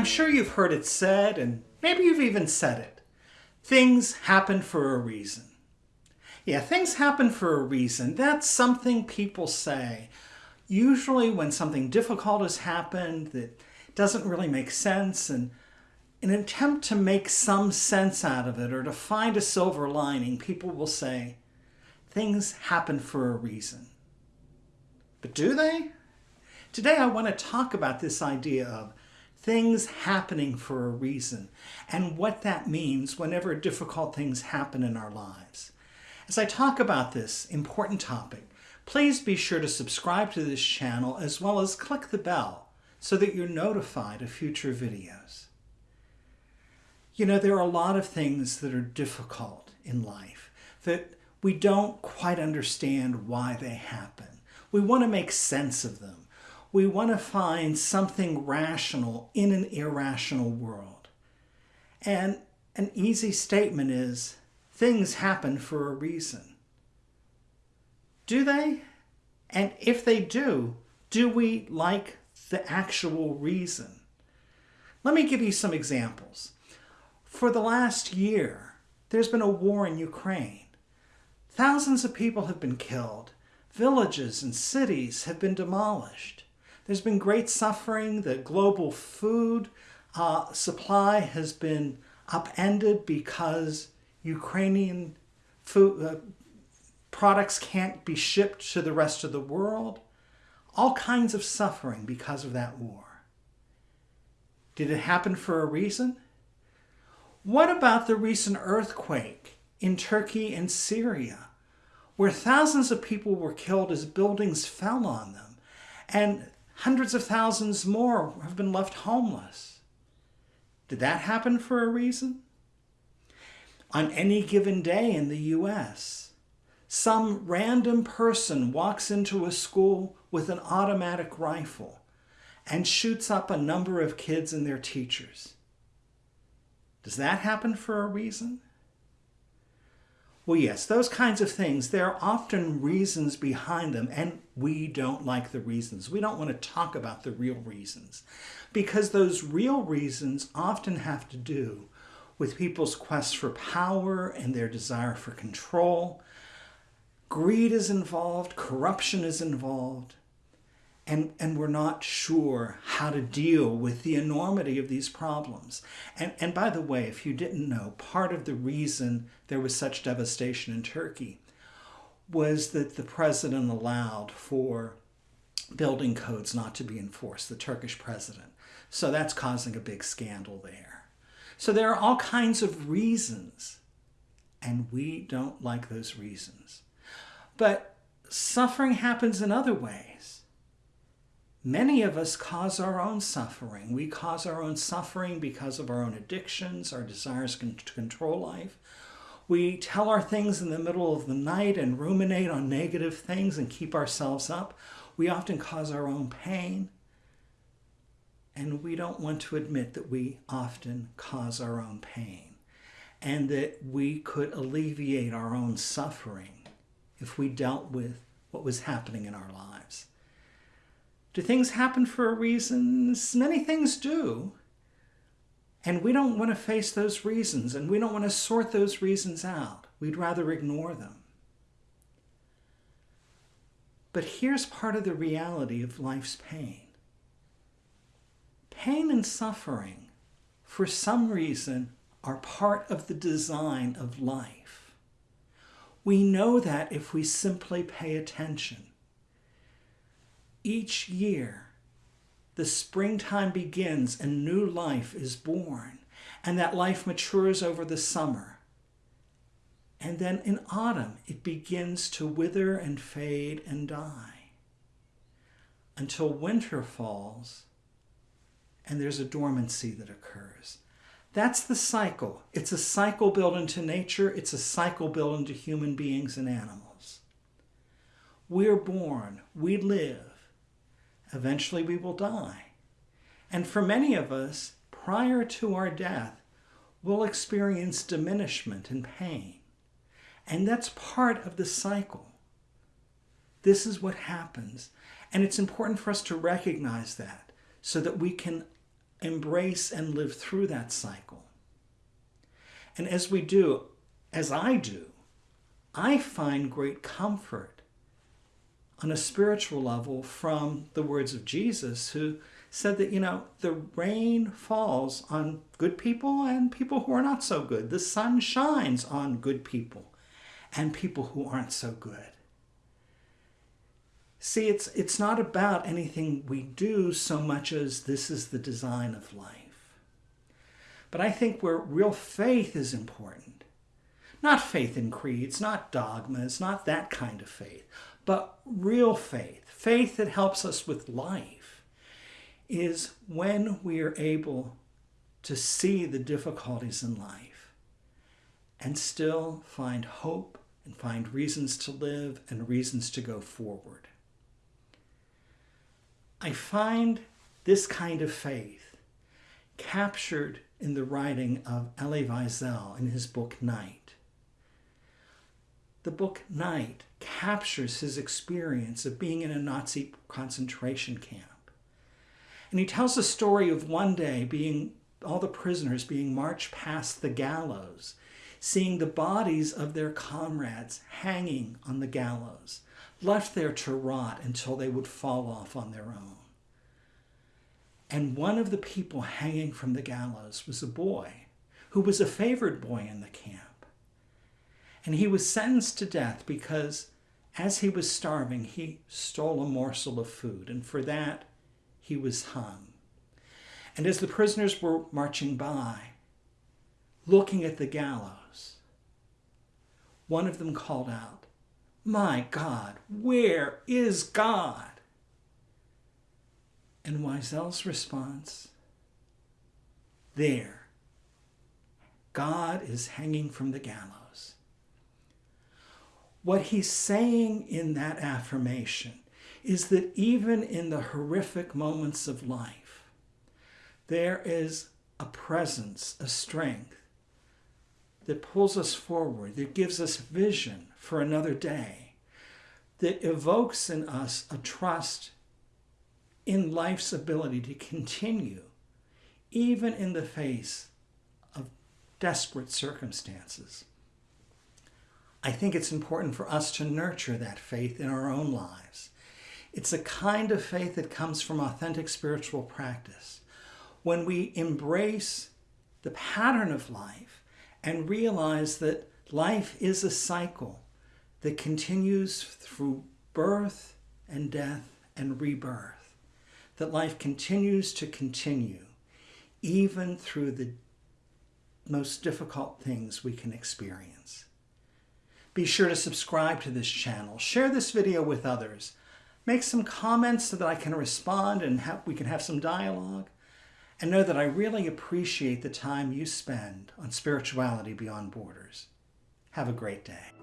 I'm sure you've heard it said, and maybe you've even said it. Things happen for a reason. Yeah, things happen for a reason. That's something people say. Usually when something difficult has happened that doesn't really make sense and in an attempt to make some sense out of it or to find a silver lining, people will say, things happen for a reason. But do they? Today I want to talk about this idea of things happening for a reason and what that means whenever difficult things happen in our lives. As I talk about this important topic, please be sure to subscribe to this channel as well as click the bell so that you're notified of future videos. You know, there are a lot of things that are difficult in life that we don't quite understand why they happen. We want to make sense of them. We want to find something rational in an irrational world. And an easy statement is, things happen for a reason. Do they? And if they do, do we like the actual reason? Let me give you some examples. For the last year, there's been a war in Ukraine. Thousands of people have been killed. Villages and cities have been demolished. There's been great suffering. The global food uh, supply has been upended because Ukrainian food uh, products can't be shipped to the rest of the world. All kinds of suffering because of that war. Did it happen for a reason? What about the recent earthquake in Turkey and Syria, where thousands of people were killed as buildings fell on them, and hundreds of thousands more have been left homeless? Did that happen for a reason? On any given day in the U.S., some random person walks into a school with an automatic rifle and shoots up a number of kids and their teachers. Does that happen for a reason? Well, yes, those kinds of things, there are often reasons behind them, and we don't like the reasons. We don't want to talk about the real reasons because those real reasons often have to do with people's quest for power and their desire for control. Greed is involved, corruption is involved, and, and we're not sure how to deal with the enormity of these problems. And, and by the way, if you didn't know, part of the reason there was such devastation in Turkey was that the president allowed for building codes not to be enforced, the Turkish president. So that's causing a big scandal there. So there are all kinds of reasons, and we don't like those reasons. But suffering happens in other ways. Many of us cause our own suffering. We cause our own suffering because of our own addictions, our desires to control life. We tell our things in the middle of the night and ruminate on negative things and keep ourselves up. We often cause our own pain. And we don't want to admit that we often cause our own pain and that we could alleviate our own suffering if we dealt with what was happening in our lives. Do things happen for a reason? Many things do. And we don't want to face those reasons and we don't want to sort those reasons out. We'd rather ignore them. But here's part of the reality of life's pain. Pain and suffering, for some reason, are part of the design of life. We know that if we simply pay attention. Each year, the springtime begins and new life is born, and that life matures over the summer. And then in autumn, it begins to wither and fade and die until winter falls and there's a dormancy that occurs. That's the cycle. It's a cycle built into nature. It's a cycle built into human beings and animals. We're born, we live, Eventually we will die. And for many of us, prior to our death, we'll experience diminishment and pain. And that's part of the cycle. This is what happens. And it's important for us to recognize that so that we can embrace and live through that cycle. And as we do, as I do, I find great comfort on a spiritual level from the words of Jesus, who said that, you know, the rain falls on good people and people who are not so good. The sun shines on good people and people who aren't so good. See, it's, it's not about anything we do so much as this is the design of life. But I think where real faith is important, not faith in creeds, not dogmas, not that kind of faith, but real faith, faith that helps us with life, is when we are able to see the difficulties in life and still find hope and find reasons to live and reasons to go forward. I find this kind of faith captured in the writing of Elie Wiesel in his book Night. The book Night captures his experience of being in a Nazi concentration camp. And he tells the story of one day being all the prisoners being marched past the gallows, seeing the bodies of their comrades hanging on the gallows, left there to rot until they would fall off on their own. And one of the people hanging from the gallows was a boy who was a favored boy in the camp. And he was sentenced to death because as he was starving, he stole a morsel of food, and for that he was hung. And as the prisoners were marching by, looking at the gallows, one of them called out, My God, where is God? And Wiesel's response, there, God is hanging from the gallows. What he's saying in that affirmation is that even in the horrific moments of life, there is a presence, a strength that pulls us forward, that gives us vision for another day, that evokes in us a trust in life's ability to continue, even in the face of desperate circumstances. I think it's important for us to nurture that faith in our own lives. It's a kind of faith that comes from authentic spiritual practice. When we embrace the pattern of life and realize that life is a cycle that continues through birth and death and rebirth that life continues to continue even through the most difficult things we can experience. Be sure to subscribe to this channel, share this video with others, make some comments so that I can respond and have, we can have some dialogue, and know that I really appreciate the time you spend on spirituality beyond borders. Have a great day.